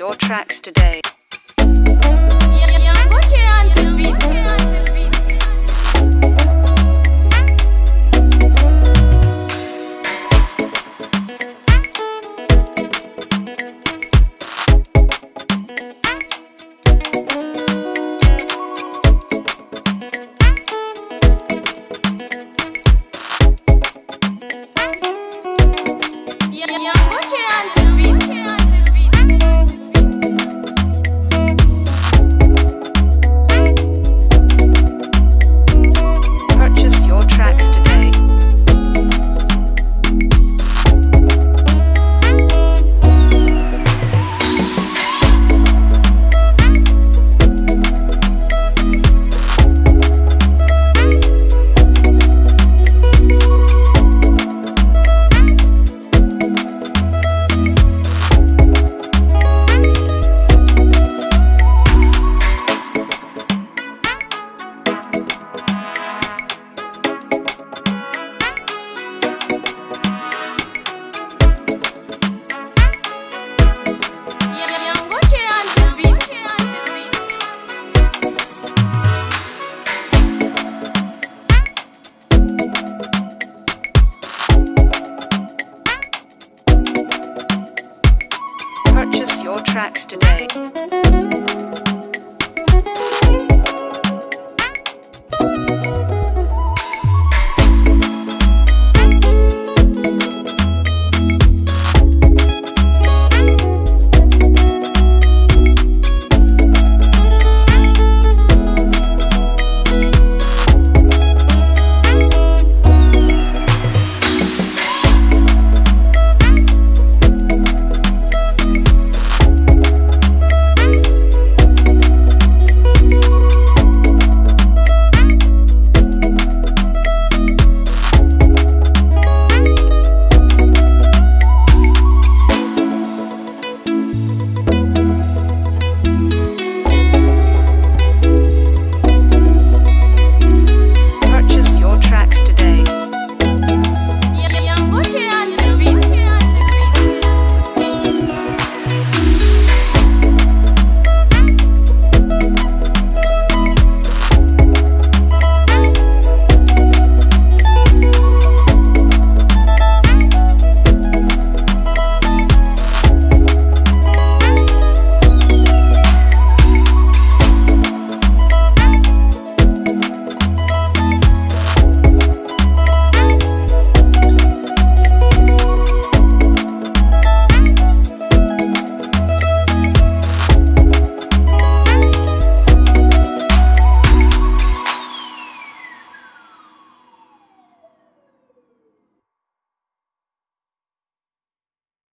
your tracks today. your tracks today.